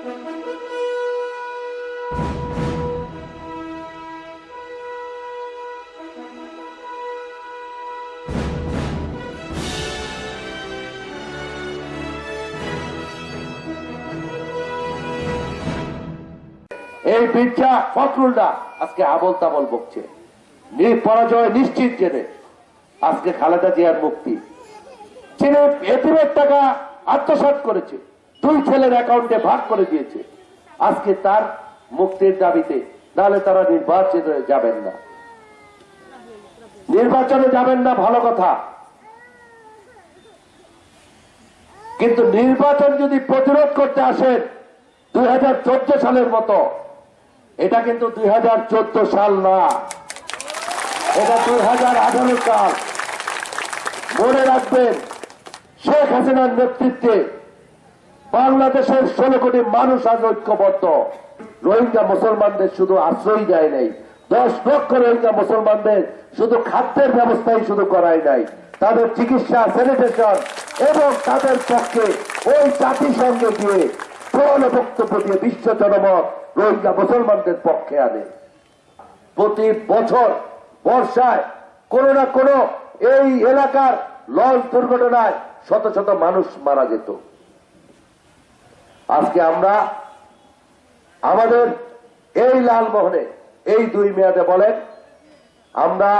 এই বিদ্যা ফখরুলরা আজকে আবল তাবল বকছে। পরাজয় নিশ্চিত জেনে আজকে খালেদা জিয়ার মুক্তি। চীনে এতিমের টাকা আত্মসাত করেছে। দুই ছেলের অ্যাকাউন্টে ভাগ করে দিয়েছে। আজকে তার মুক্তির দাবিতে তাহলে তারা নির্বাচনে যাবেন না। নির্বাচনে যাবেন না, ভালো কথা। কিন্তু নির্বাচন যদি প্রতিরোধ করতে আসেন, দুই হাজার চোদ্দ সালের মতো, এটা কিন্তু দুই হাজার চোদ্দ সাল না। এটা দুই হাজার আঠারো সাল। মনে রাখবেন, শেখ হাসিনার নেতৃত্বে বাংলাদেশের ষোলো কোটি মানুষ আজ ঐক্যবদ্ধ। রোহিঙ্গা মুসলমানদের শুধু আশ্রয় দেয় নাই। দশ লক্ষ রোহিঙ্গা মুসলমানদের শুধু খাদ্যের ব্যবস্থাই শুধু করাই নাই। তাদের চিকিৎসা, স্যানিটেশন এবং তাদের পক্ষে ওই জাতিসংঘে গিয়ে প্রবল বক্তব্য দিয়ে বিশ্ব জনমত রোহিঙ্গা মুসলমানদের পক্ষে আনে। প্রতি বছর বর্ষায় কোন না কোন এই এলাকার লঞ্চ দুর্ঘটনায় শত শত মানুষ মারা যেত। আজকে আমরা আমাদের এই লালমোহনে এই দুই মেয়াদে বলেন, আমরা,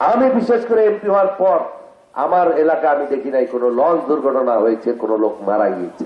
আমি বিশেষ করে এমপি হওয়ার পর আমার এলাকা আমি দেখি নাই, কোনো লঞ্চ দুর্ঘটনা হয়েছে, কোনো লোক মারা গিয়েছে।